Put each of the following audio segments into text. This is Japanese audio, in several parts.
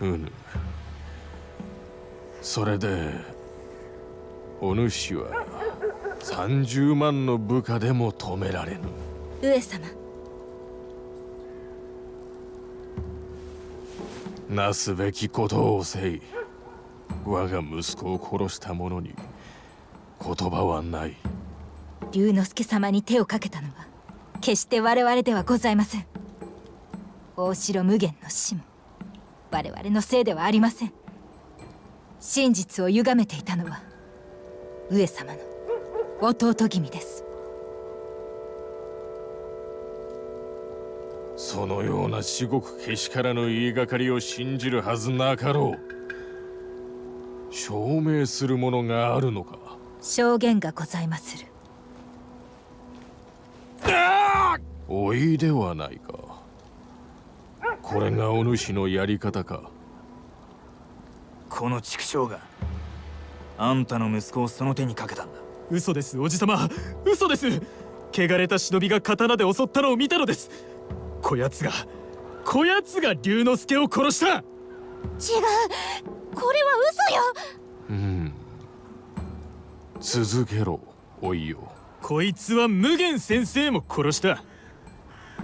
うぬそれでお主は30万の部下でも止められぬ。上様。なすべきことをせい我が息子を殺した者に言葉はない。龍之介様に手をかけたのは決して我々ではございません。大城無限の死も我々のせいではありません。真実を歪めていたのは上様の弟君です。そのような至極けしからぬ言いがかりを信じるはずなかろう。証明するものがあるのか。証言がございまする。おいではないかこれがお主のやり方か。この畜生があんたの息子をその手にかけたんだ。嘘ですおじさま嘘です。汚れた忍びが刀で襲ったのを見たのです。こやつがこやつが龍之介を殺した。違う。これは嘘よ。うん。続けろおいよ。こいつは無限先生も殺した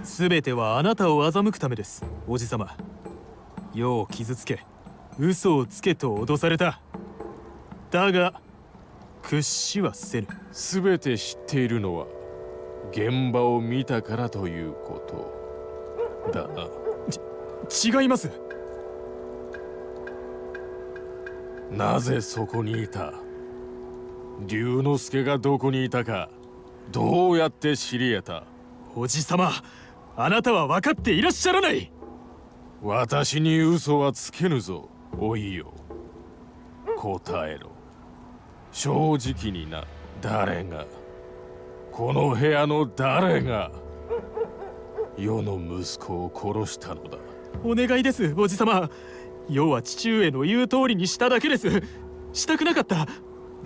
全てはあなたを欺くためです。おじさま世を傷つけ。嘘をつけと脅された。だが屈しはせぬ。全て知っているのは現場を見たからということ。だなち違います。なぜそこにいた？龍之介がどこにいたかどうやって知り得た？おじさまあなたは分かっていらっしゃらない。私に嘘はつけぬぞ。おいよ。答えろ。正直にな。誰が。この部屋の誰が。世の息子を殺したのだ。お願いですおじさま。世は父上の言う通りにしただけです。したくなかった。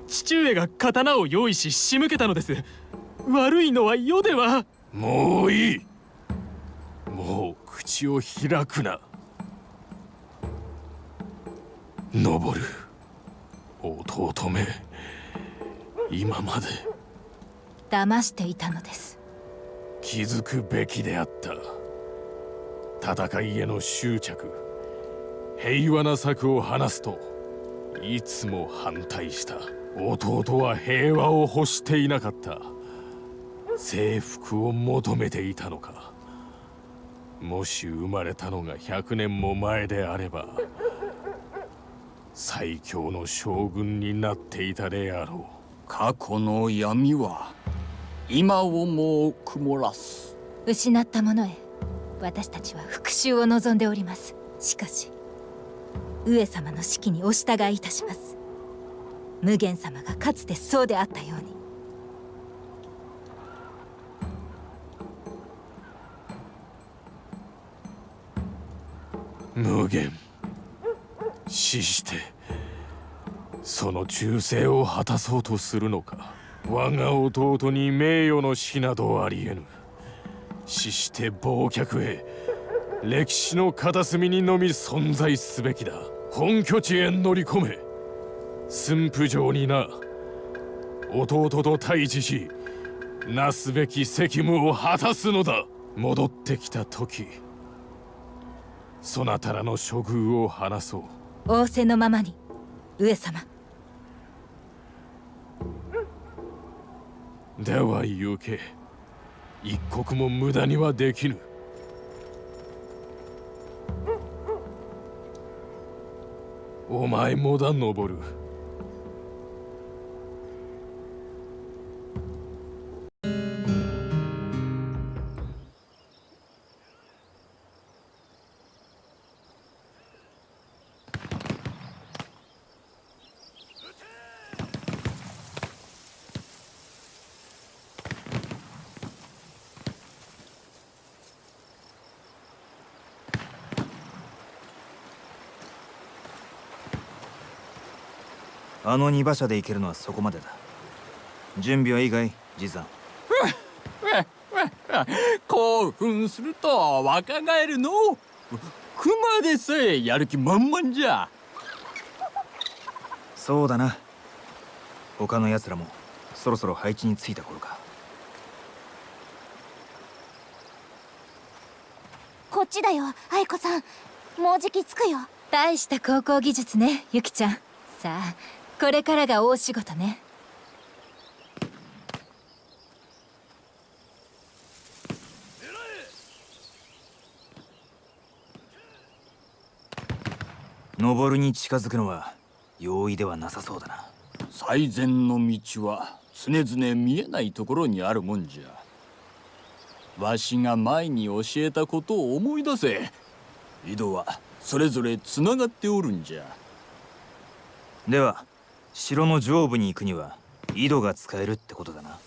父上が刀を用意し仕向けたのです。悪いのは世では。もういい口を開くな。登る。弟め。今まで。騙していたのです。気づくべきであった。戦いへの執着。平和な策を話すといつも反対した。弟は平和を欲していなかった。征服を求めていたのかもし生まれたのが100年も前であれば最強の将軍になっていたであろう。過去の闇は今をも曇らす。失ったものへ私たちは復讐を望んでおります。しかし上様の指揮にお従いいたします。無限様がかつてそうであったように無限。死してその忠誠を果たそうとするのか。我が弟に名誉の死などありえぬ。死して忘却へ歴史の片隅にのみ存在すべきだ。本拠地へ乗り込め。駿府城にな。弟と対峙しなすべき責務を果たすのだ。戻ってきた時。そなたらの処遇を話そう。仰せのままに上様。では行け。一刻も無駄にはできぬ。お前もだ登るあの二馬車で行けるのはそこまでだ。準備はいいかいじいさん興奮すると若返るの熊でさえやる気満々じゃそうだな他の奴らもそろそろ配置についた頃かこっちだよ愛子さんもうじき着くよ大した高校技術ねゆきちゃんさあこれからが大仕事ね。登るに近づくのは容易ではなさそうだな。最善の道は常々見えないところにあるもんじゃ。わしが前に教えたことを思い出せ。井戸はそれぞれつながっておるんじゃ。では城の上部に行くには井戸が使えるってことだな。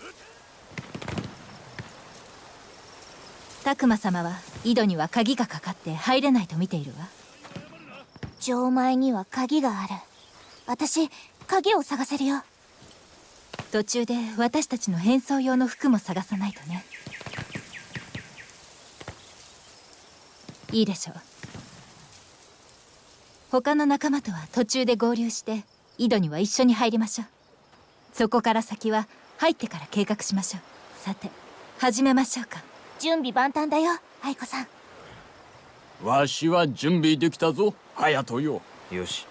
拓磨様は井戸には鍵がかかって入れないと見ているわ。錠前には鍵がある。私鍵を探せるよ。途中で私たちの変装用の服も探さないとね。いいでしょう。他の仲間とは途中で合流して井戸には一緒に入りましょう。そこから先は入ってから計画しましょう。さて始めましょうか。準備万端だよ愛子さん。わしは準備できたぞ隼人よ。よし。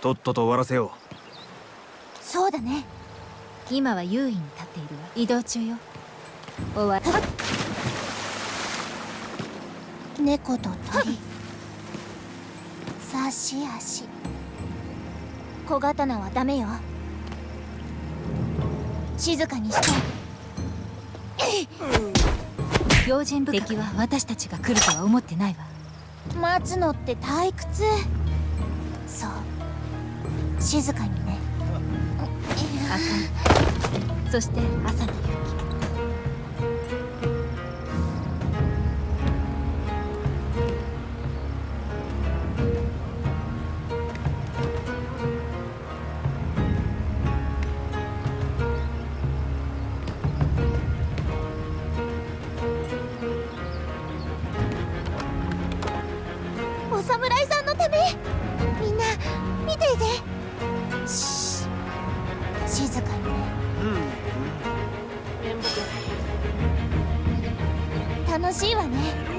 とっとと終わらせよそうだね。今は優位に立っているわ移動中よ。終わ猫と鳥。差し足小刀はダメよ。静かにして。用心深く敵は私たちが来るとは思ってないわ。待つのって退屈。そう。静かにね。赤いそして朝の雪楽しいわね。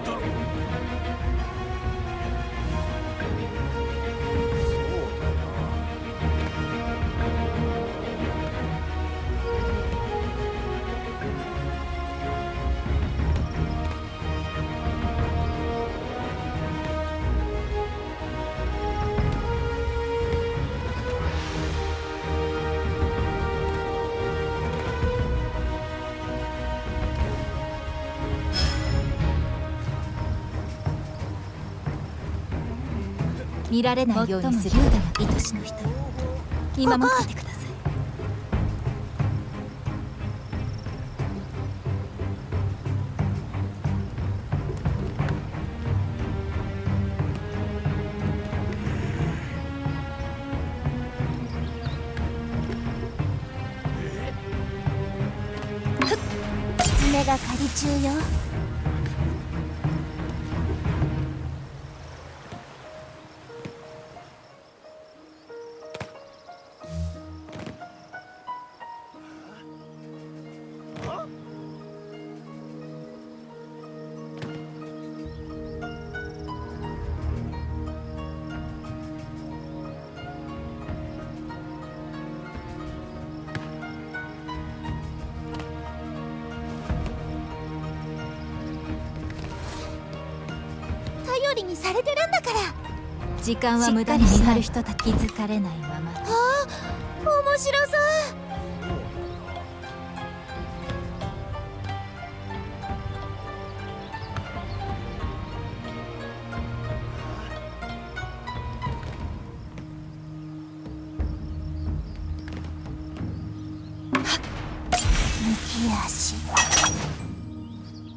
見られないようにする優雅な愛しの人見守っててください。狐が狩り中よにされてるんだから。時間は無駄に見張る人たち気づかれないまま。面白そう。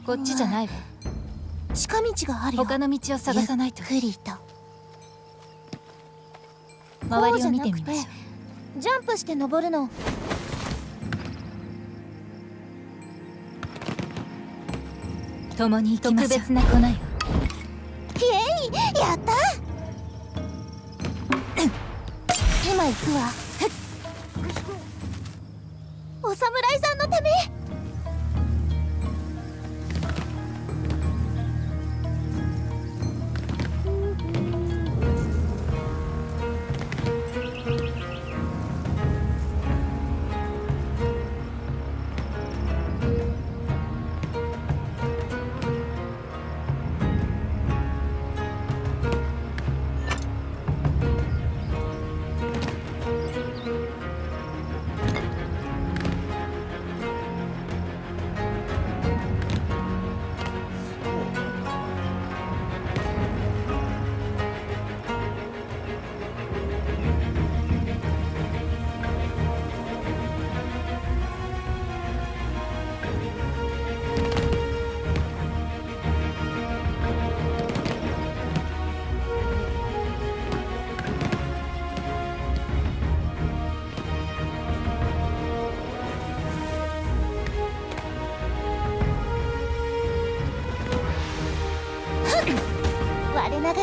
こっちじゃないわ。近道があるよ。他の道を探さないと。ゆっくりと。周りを見てみましょう。ジャンプして登るの。共に行きましょう特別な粉よイエイやった。今行くわ。お侍さんの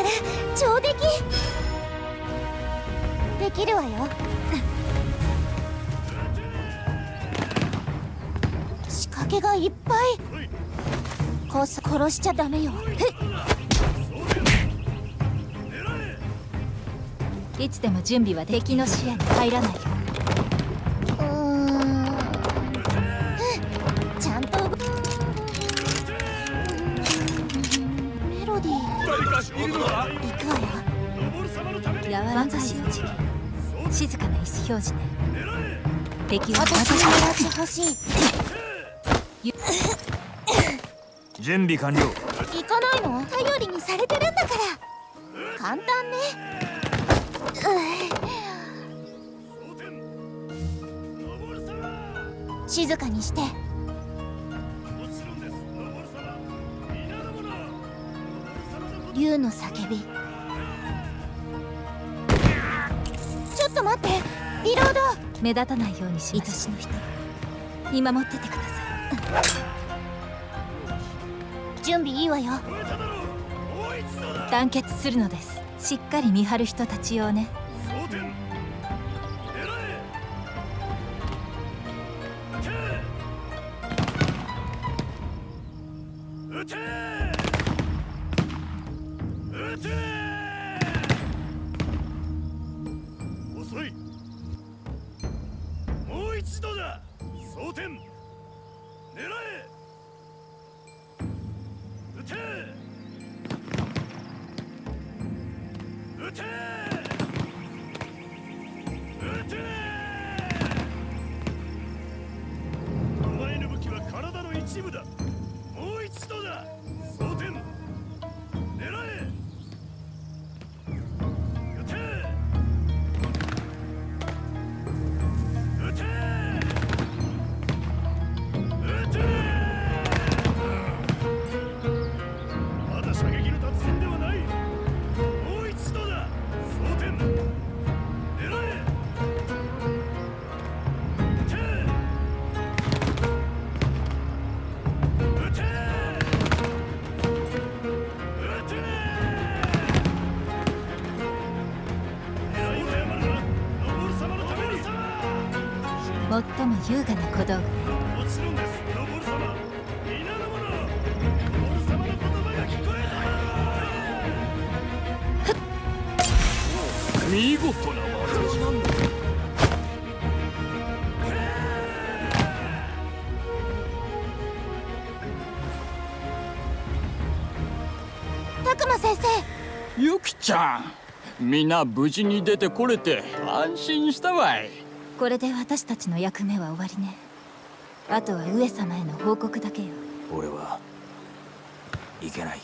ため我ながら上出来できるわよ。仕掛けがいっぱい。こそ殺しちゃダメよ。いつでも準備は敵の視野に入らないー行くわよ柔らかいうちに静かな意思表示ね敵は私にやってほしい準備完了行かないの頼りにされてるんだから簡単ねうん静かにして竜の叫び。ちょっと待って。リロード。目立たないようにしましの人。見守っててくださ準備いいわよ。い団結するのです。しっかり見張る人たち用ね。遅最も優雅な小道具ねもちろんですノボル様皆の者ノボル様の言葉が聞こえ見事な技じゃたくま先生。ゆきちゃん。皆無事に出てこれて安心したわいこれで私たちの役目は終わりね。あとは上様への報告だけよ。俺はいけない。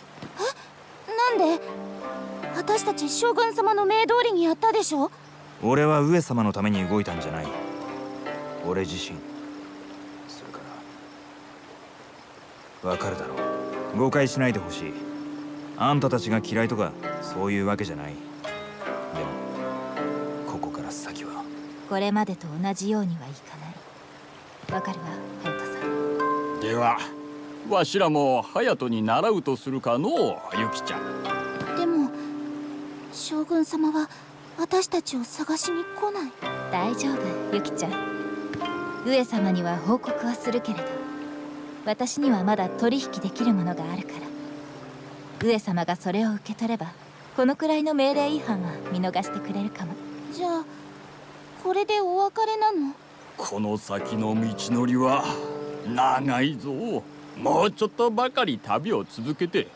なんで？私たち将軍様の命通りにやったでしょ？俺は上様のために動いたんじゃない。俺自身。それからわかるだろう。誤解しないでほしい。あんたたちが嫌いとかそういうわけじゃないこれまでと同じようにはいかない。わかるわ隼人さん。ではわしらも隼人に習うとするかのゆきちゃん。でも将軍様は私たちを探しに来ない。大丈夫ユキちゃん。上様には報告はするけれど。私にはまだ取引できるものがあるから。上様がそれを受け取ればこのくらいの命令違反は見逃してくれるかも。じゃあこれでお別れなの？この先の道のりは長いぞ。もうちょっとばかり旅を続けて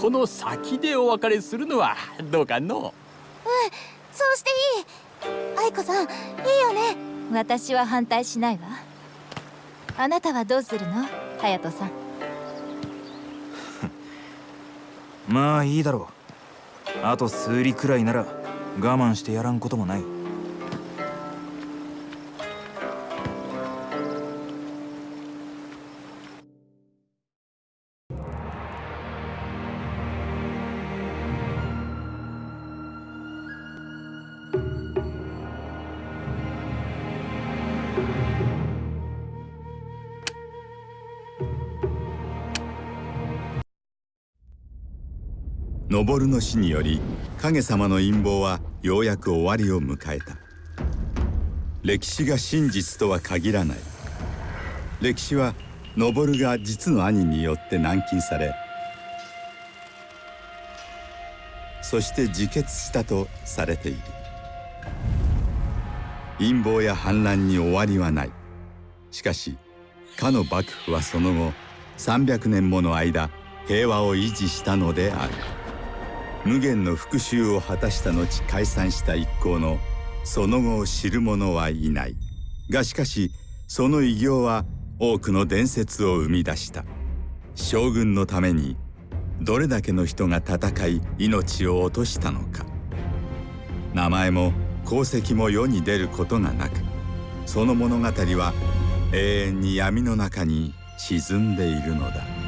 この先でお別れするのはどうかの？そうしていい。愛子さんいいよね。私は反対しないわ。あなたはどうするの？隼人さん。まあいいだろう。あと数里くらいなら我慢してやらんこともない登の死により影様の陰謀はようやく終わりを迎えた。歴史が真実とは限らない。歴史は登が実の兄によって軟禁されそして自決したとされている。陰謀や反乱に終わりはない。しかしかの幕府はその後300年もの間平和を維持したのである。無限の復讐を果たした後解散した一行のその後を知る者はいない。がしかしその偉業は多くの伝説を生み出した。将軍のためにどれだけの人が戦い命を落としたのか。名前も功績も世に出ることがなくその物語は永遠に闇の中に沈んでいるのだ。